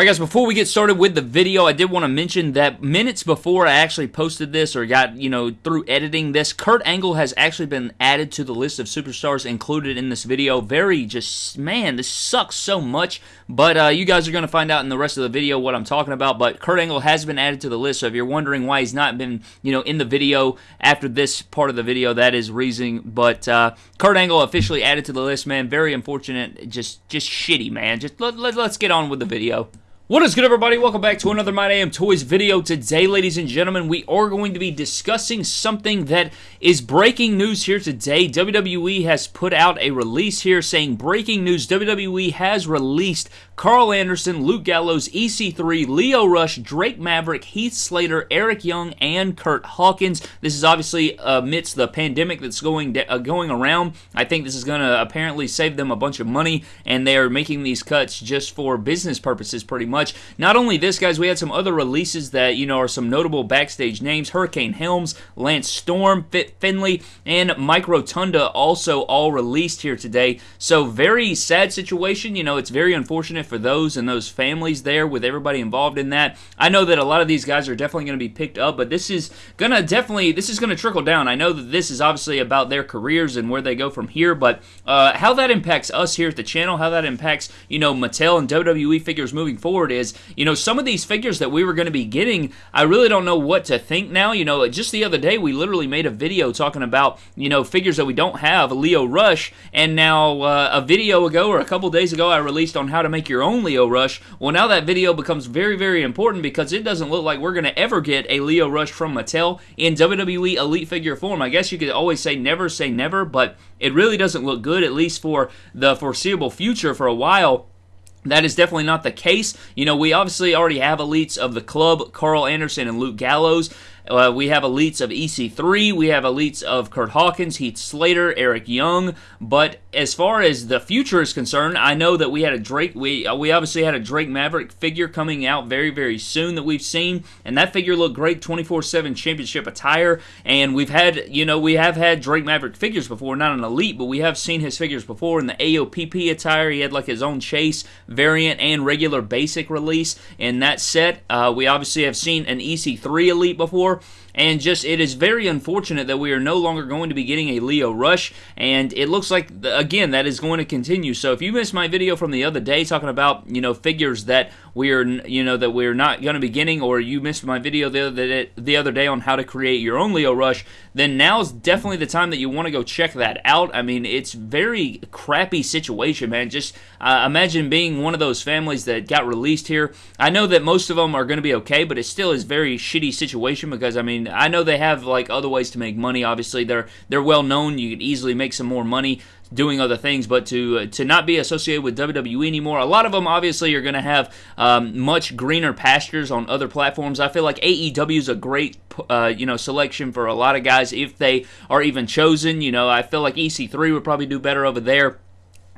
Alright guys, before we get started with the video, I did want to mention that minutes before I actually posted this or got, you know, through editing this, Kurt Angle has actually been added to the list of superstars included in this video. Very just, man, this sucks so much, but uh, you guys are going to find out in the rest of the video what I'm talking about, but Kurt Angle has been added to the list, so if you're wondering why he's not been, you know, in the video after this part of the video, that is reason, but uh, Kurt Angle officially added to the list, man. Very unfortunate, just, just shitty, man. Just let, let, let's get on with the video. What is good, everybody? Welcome back to another My Damn Toys video. Today, ladies and gentlemen, we are going to be discussing something that is breaking news here today. WWE has put out a release here saying, breaking news, WWE has released Karl Anderson, Luke Gallows, EC3, Lio Rush, Drake Maverick, Heath Slater, Eric Young, and Curt Hawkins. This is obviously amidst the pandemic that's going uh, going around. I think this is going to apparently save them a bunch of money, and they are making these cuts just for business purposes, pretty much. Not only this, guys, we had some other releases that you know are some notable backstage names: Hurricane Helms, Lance Storm, Fit Finlay, and Mike Rotunda, also all released here today. So very sad situation. You know, it's very unfortunate for those and those families there with everybody involved in that. I know that a lot of these guys are definitely going to be picked up, but this is going to definitely, this is going to trickle down. I know that this is obviously about their careers and where they go from here, but uh, how that impacts us here at the channel, how that impacts, you know, Mattel and WWE figures moving forward is, you know, some of these figures that we were going to be getting, I really don't know what to think now. You know, just the other day, we literally made a video talking about, you know, figures that we don't have, Lio Rush, and now uh, a video ago or a couple days ago, I released on how to make your own Lio Rush. Well, now that video becomes very, very important because it doesn't look like we're going to ever get a Lio Rush from Mattel in WWE Elite figure form. I guess you could always say never say never, but it really doesn't look good, at least for the foreseeable future for a while. That is definitely not the case. You know, we obviously already have elites of the club, Karl Anderson and Luke Gallows. Uh, we have elites of EC3. We have elites of Curt Hawkins, Heath Slater, Eric Young. But as far as the future is concerned, I know that we had a Drake. We uh, we obviously had a Drake Maverick figure coming out very very soon that we've seen, and that figure looked great, 24/7 championship attire. And we've had you know we have had Drake Maverick figures before, not an elite, but we have seen his figures before in the AOPP attire. He had like his own chase variant and regular basic release in that set. Uh, we obviously have seen an EC3 elite before more and just it is very unfortunate that we are no longer going to be getting a Lio Rush, and it looks like again that is going to continue. So if you missed my video from the other day talking about you know figures that we are you know that we're not going to be getting, or you missed my video the other day, the other day on how to create your own Lio Rush, then now is definitely the time that you want to go check that out. I mean, it's very crappy situation, man. Just uh, imagine being one of those families that got released here. I know that most of them are going to be okay, but it still is very shitty situation because I mean I know they have like other ways to make money. Obviously, they're they're well known. You could easily make some more money doing other things, but to uh, to not be associated with WWE anymore. A lot of them obviously are going to have um, much greener pastures on other platforms. I feel like AEW is a great uh, you know selection for a lot of guys if they are even chosen. You know, I feel like EC3 would probably do better over there.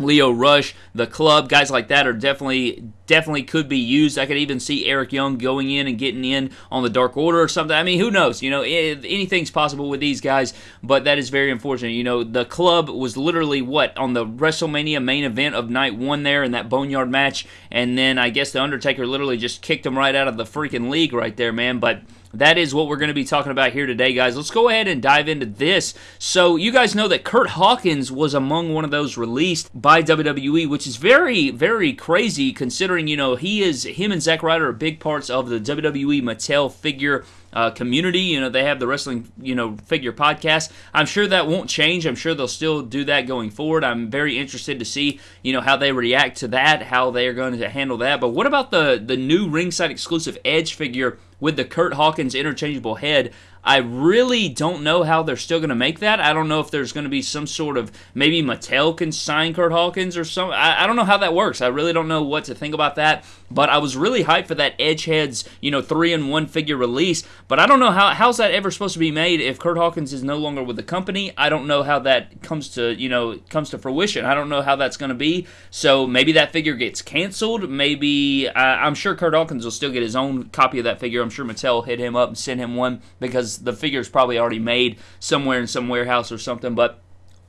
Lio Rush, the club, guys like that are definitely definitely could be used. I could even see Eric Young going in and getting in on the Dark Order or something. I mean, who knows? You know, eh, anything's possible with these guys, but that is very unfortunate. You know, the club was literally what on the WrestleMania main event of night one there in that Boneyard match, and then I guess the Undertaker literally just kicked him right out of the freaking league right there, man. But that is what we're going to be talking about here today, guys. Let's go ahead and dive into this. So, you guys know that Curt Hawkins was among one of those released by WWE, which is very, very crazy considering, you know, he is, him and Zack Ryder are big parts of the WWE Mattel figure uh, community. You know, they have the wrestling, you know, figure podcast. I'm sure that won't change. I'm sure they'll still do that going forward. I'm very interested to see, you know, how they react to that, how they are going to handle that. But what about the the new ringside exclusive Edge figure with the Curt Hawkins interchangeable head? I really don't know how they're still going to make that. I don't know if there's going to be some sort of maybe Mattel can sign Curt Hawkins or some. I, I don't know how that works. I really don't know what to think about that. But I was really hyped for that Edgeheads, you know, three in one figure release. But I don't know how how's that ever supposed to be made if Curt Hawkins is no longer with the company. I don't know how that comes to you know comes to fruition. I don't know how that's going to be. So maybe that figure gets canceled. Maybe uh, I'm sure Curt Hawkins will still get his own copy of that figure. I'm sure Mattel hit him up and sent him one because the figure is probably already made somewhere in some warehouse or something. But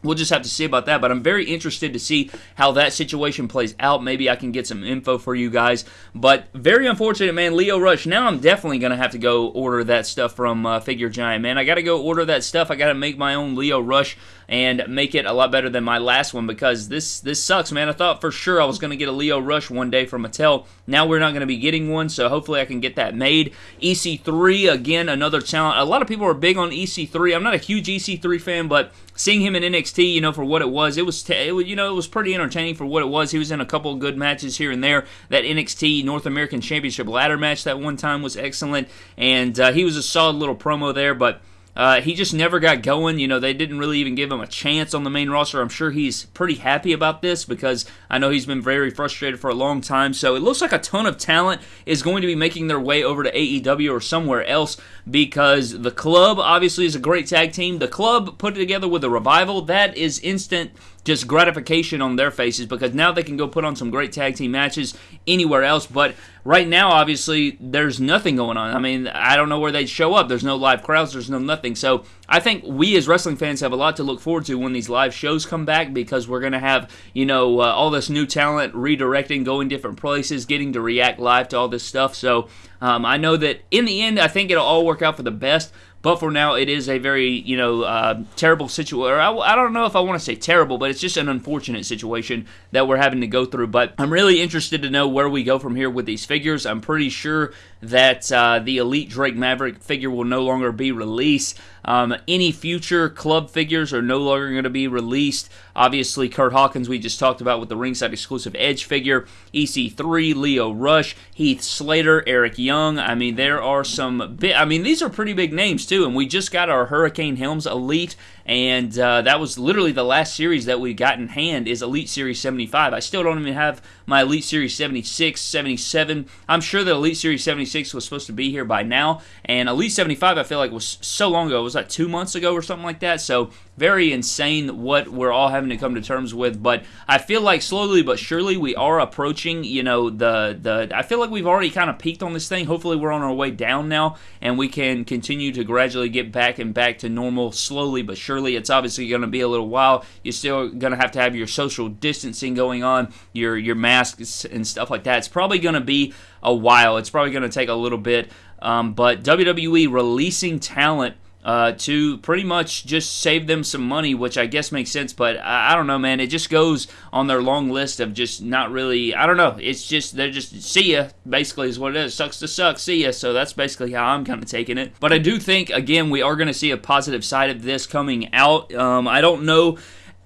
We'll just have to see about that, but I'm very interested to see how that situation plays out. Maybe I can get some info for you guys. But very unfortunate, man. Lio Rush. Now I'm definitely gonna have to go order that stuff from uh, Figure Giant, man. I gotta go order that stuff. I gotta make my own Lio Rush and make it a lot better than my last one because this this sucks, man. I thought for sure I was gonna get a Lio Rush one day from Mattel. Now we're not gonna be getting one, so hopefully I can get that made. EC3 again, another talent. A lot of people are big on EC3. I'm not a huge EC3 fan, but seeing him in NXT, you know, for what it was, it was, it was, you know, it was pretty entertaining for what it was. He was in a couple of good matches here and there. That NXT North American Championship ladder match that one time was excellent, and uh, he was a solid little promo there, but. Uh, he just never got going. You know, they didn't really even give him a chance on the main roster. I'm sure he's pretty happy about this because I know he's been very frustrated for a long time. So it looks like a ton of talent is going to be making their way over to AEW or somewhere else because the club obviously is a great tag team. The club put together with a revival, that is instant just gratification on their faces because now they can go put on some great tag team matches anywhere else. But right now, obviously, there's nothing going on. I mean, I don't know where they'd show up. There's no live crowds, there's no nothing. So I think we as wrestling fans have a lot to look forward to when these live shows come back because we're going to have, you know, uh, all this new talent redirecting, going different places, getting to react live to all this stuff. So um, I know that in the end, I think it'll all work out for the best. But for now, it is a very, you know, uh, terrible situation. I, I don't know if I want to say terrible, but it's just an unfortunate situation that we're having to go through. But I'm really interested to know where we go from here with these figures. I'm pretty sure that uh, the Elite Drake Maverick figure will no longer be released. Um, any future club figures are no longer going to be released. Obviously, Curt Hawkins, we just talked about with the ringside exclusive Edge figure, EC3, Lio Rush, Heath Slater, Eric Young. I mean, there are some I mean, these are pretty big names too. And we just got our Hurricane Helms Elite and uh, that was literally the last series that we got in hand is Elite Series 75. I still don't even have my Elite Series 76, 77. I'm sure that Elite Series 76 was supposed to be here by now, and Elite 75 I feel like was so long ago. It was like two months ago or something like that. So very insane what we're all having to come to terms with. But I feel like slowly but surely we are approaching. You know the the. I feel like we've already kind of peaked on this thing. Hopefully we're on our way down now, and we can continue to gradually get back and back to normal slowly but surely surely it's obviously going to be a little while. You're still going to have to have your social distancing going on, your your masks and stuff like that. It's probably going to be a while. It's probably going to take a little bit. Um, but WWE releasing talent uh, to pretty much just save them some money, which I guess makes sense. But I, I, don't know, man. It just goes on their long list of just not really. I don't know. It's just they're just see ya. Basically, is what it is. Sucks to suck. See ya. So that's basically how I'm kind of taking it. But I do think again we are going to see a positive side of this coming out. Um, I don't know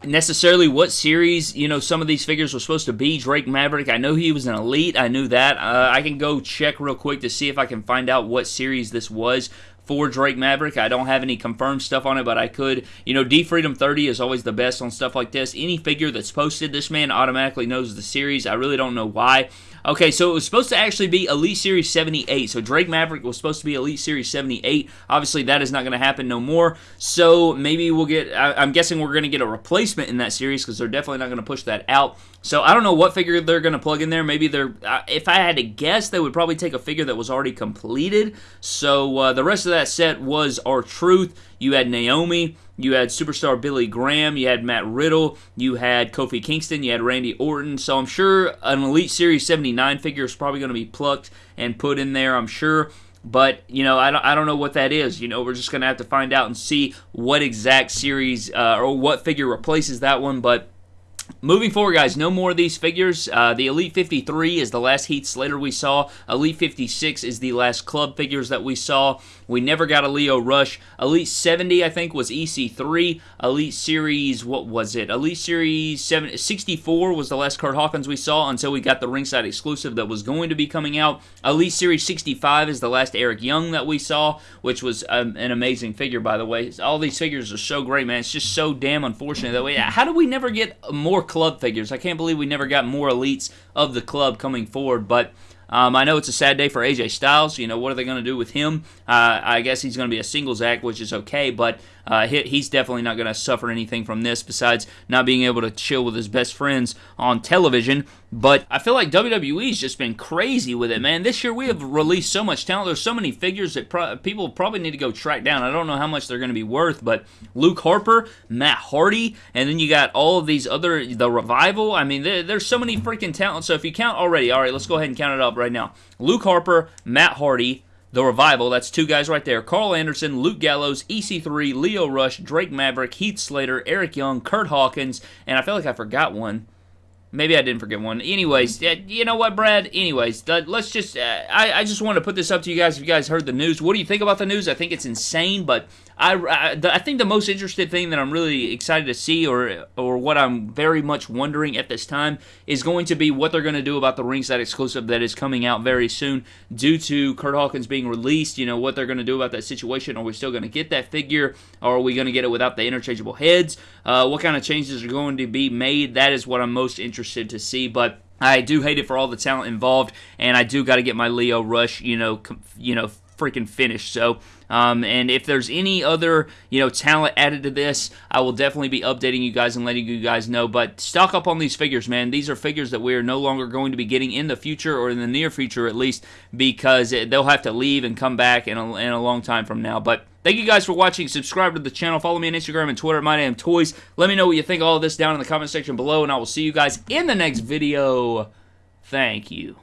necessarily what series you know some of these figures were supposed to be drake maverick i know he was an elite i knew that uh, i can go check real quick to see if i can find out what series this was for Drake Maverick. I don't have any confirmed stuff on it, but I could. You know, D Freedom 30 is always the best on stuff like this. Any figure that's posted, this man automatically knows the series. I really don't know why. Okay, so it was supposed to actually be Elite Series 78. So Drake Maverick was supposed to be Elite Series 78. Obviously, that is not going to happen no more. So maybe we'll get, I, am guessing we're going to get a replacement in that series because they're definitely not going to push that out. So I don't know what figure they're going to plug in there. Maybe they're, if I had to guess, they would probably take a figure that was already completed. So uh, the rest of that set was R-Truth. You had Naomi. You had superstar Billy Graham, you had Matt Riddle, you had Kofi Kingston, you had Randy Orton. So I'm sure an Elite Series 79 figure is probably going to be plucked and put in there, I'm sure. But, you know, I don't, I don't know what that is. You know, we're just going to have to find out and see what exact series uh, or what figure replaces that one. But Moving forward, guys, no more of these figures. Uh, the Elite 53 is the last Heath Slater we saw. Elite 56 is the last club figures that we saw. We never got a Lio Rush. Elite 70, I think, was EC3. Elite Series, what was it? Elite Series 7, 64 was the last Curt Hawkins we saw until we got the ringside exclusive that was going to be coming out. Elite Series 65 is the last Eric Young that we saw, which was um, an amazing figure, by the way. All these figures are so great, man. It's just so damn unfortunate that way. How do we never get more club figures. I can't believe we never got more elites of the club coming forward, but. Um, I know it's a sad day for AJ Styles. You know, what are they going to do with him? Uh, I guess he's going to be a singles act, which is okay, but uh, he, he's definitely not going to suffer anything from this besides not being able to chill with his best friends on television. But I feel like WWE's just been crazy with it, man. This year we have released so much talent. There's so many figures that pro- people probably need to go track down. I don't know how much they're going to be worth, but Luke Harper, Matt Hardy, and then you got all of these other the revival. I mean, there, there's so many freaking talents. So if you count already, all right, let's go ahead and count it up right now. Luke Harper, Matt Hardy, the Revival, that's two guys right there. Karl Anderson, Luke Gallows, EC3, Lio Rush, Drake Maverick, Heath Slater, Eric Young, Curt Hawkins, and I feel like I forgot one. Maybe I didn't forget one. Anyways, you know what, Brad? Anyways, let's just. Uh, I, I just want to put this up to you guys. If you guys heard the news, what do you think about the news? I think it's insane, but I, I, think the most interesting thing that I'm really excited to see, or or what I'm very much wondering at this time, is going to be what they're going to do about the ringside exclusive that is coming out very soon, due to Curt Hawkins being released. You know what they're going to do about that situation. Are we still going to get that figure, or are we going to get it without the interchangeable heads? Uh, what kind of changes are going to be made? That is what I'm most interested to see, but. I do hate it for all the talent involved, and I do got to get my Lio Rush, you know, com- you know, freaking finished. So, um, and if there's any other you know talent added to this, I will definitely be updating you guys and letting you guys know. But stock up on these figures, man. These are figures that we are no longer going to be getting in the future or in the near future, at least, because they'll have to leave and come back in a, in a long time from now. But Thank you guys for watching. Subscribe to the channel. Follow me on Instagram and Twitter at MyDamnToys. Let me know what you think all of this down in the comment section below, and I will see you guys in the next video. Thank you.